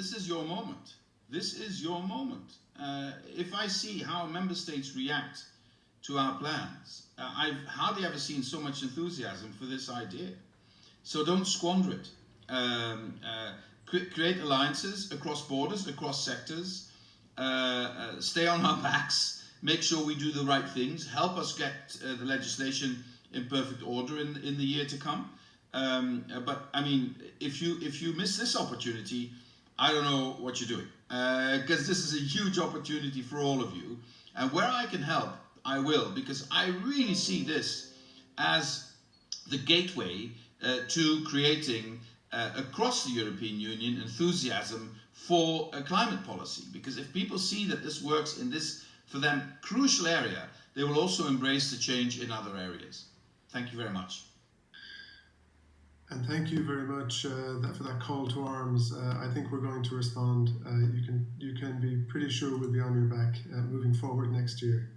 this is your moment. This is your moment. Uh, if I see how member states react to our plans, uh, I've hardly ever seen so much enthusiasm for this idea. So don't squander it. Um, uh, create alliances across borders, across sectors, uh, uh, stay on our backs, make sure we do the right things, help us get uh, the legislation in perfect order in, in the year to come. Um, but I mean, if you if you miss this opportunity, I don't know what you're doing because uh, this is a huge opportunity for all of you. And where I can help, I will because I really see this as the gateway uh, to creating uh, across the European Union enthusiasm for a climate policy. Because if people see that this works in this, for them, crucial area, they will also embrace the change in other areas. Thank you very much. And thank you very much uh, that, for that call to arms. Uh, I think we're going to respond. Uh, you can you can be pretty sure we'll be on your back uh, moving forward next year.